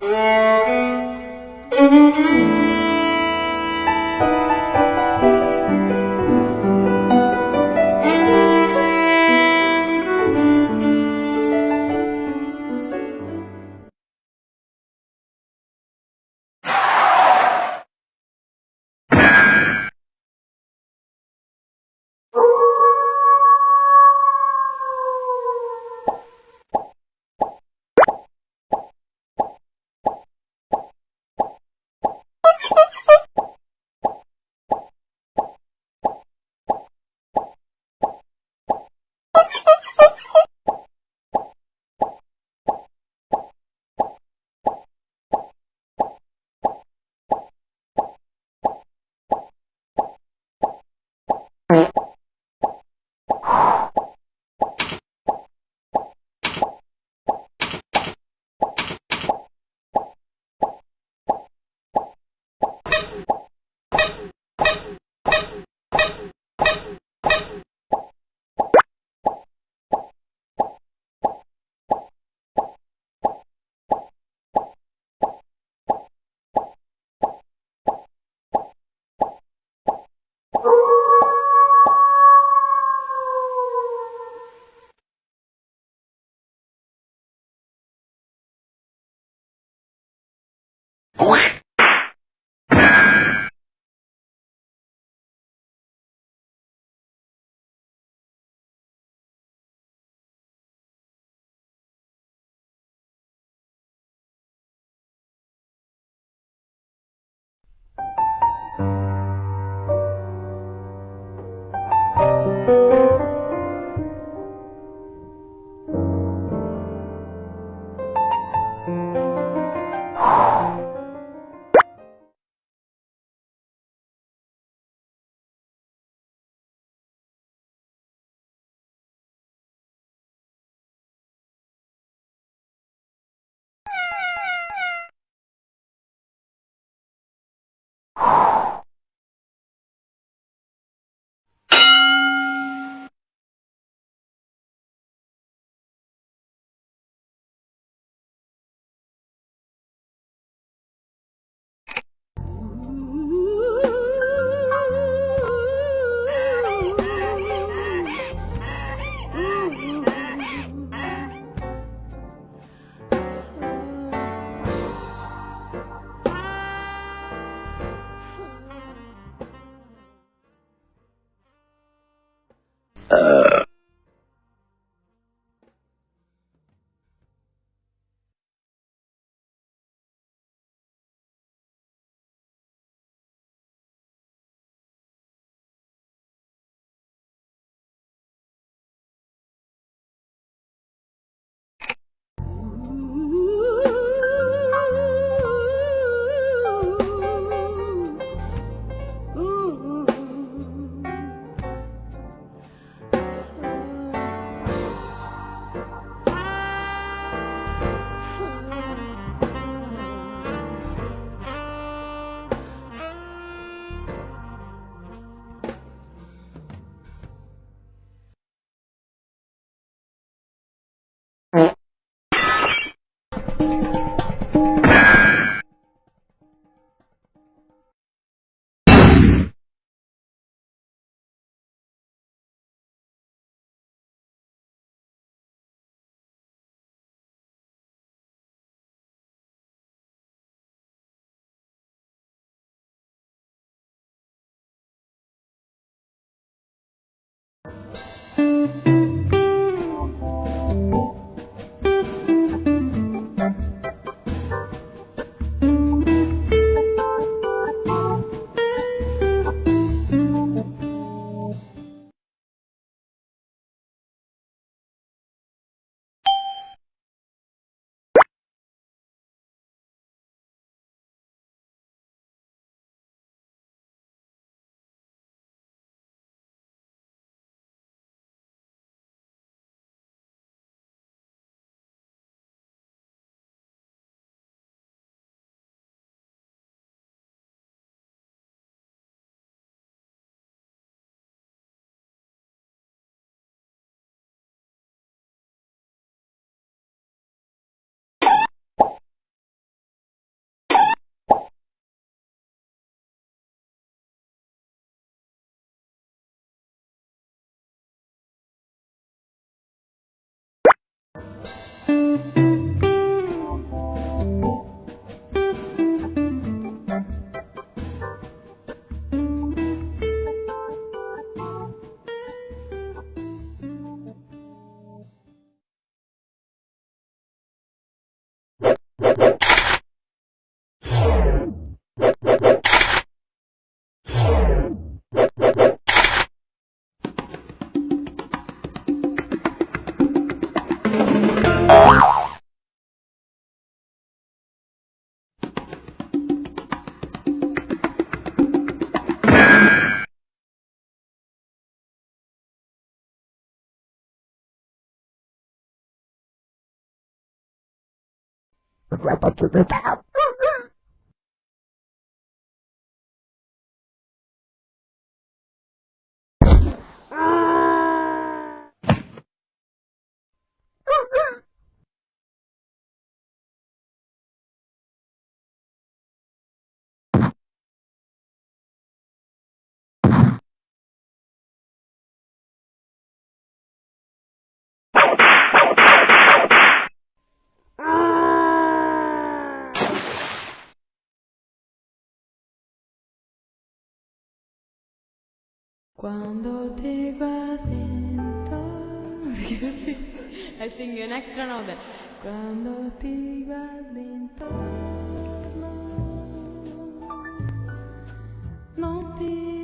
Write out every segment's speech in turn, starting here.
Música uh, Rubber to the top. Cuando te vas lento. I think an extra now that. Cuando te vas lento. No te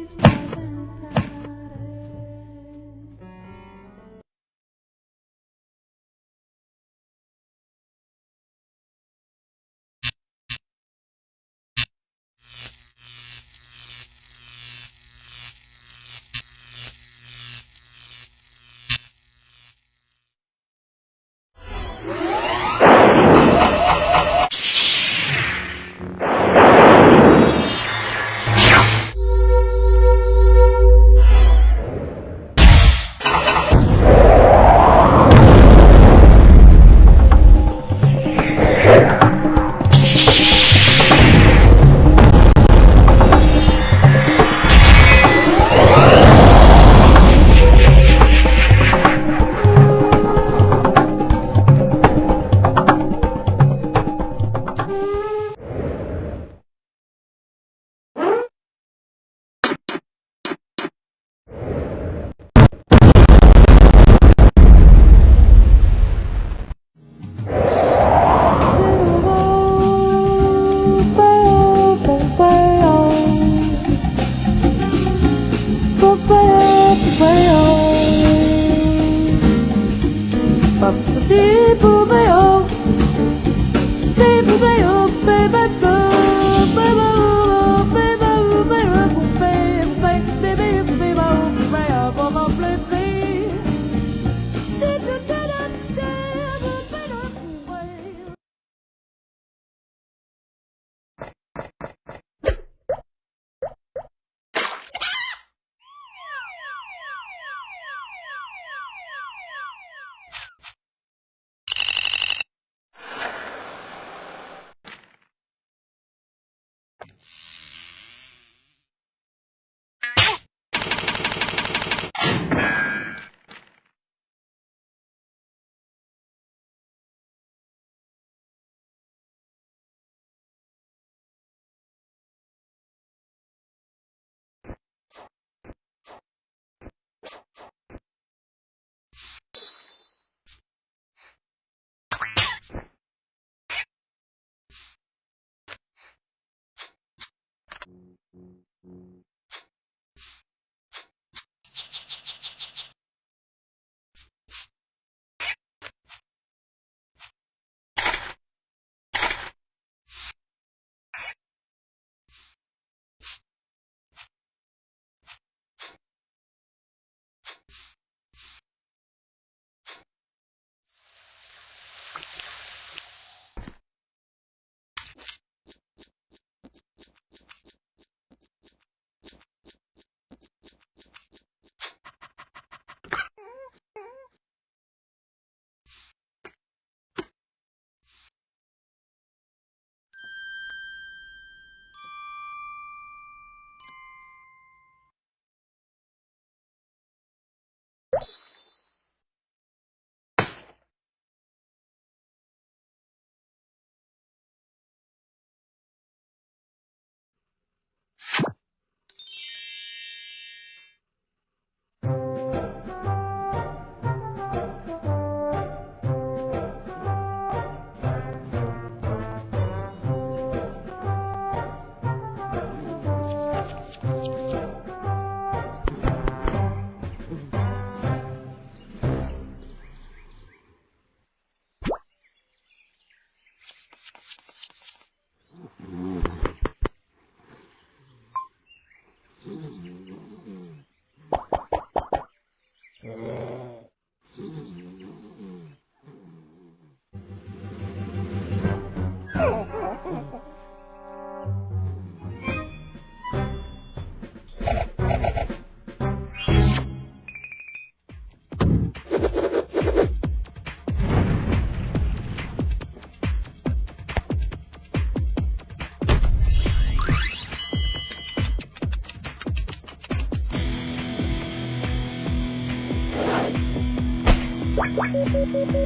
What?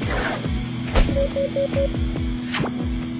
Thank you.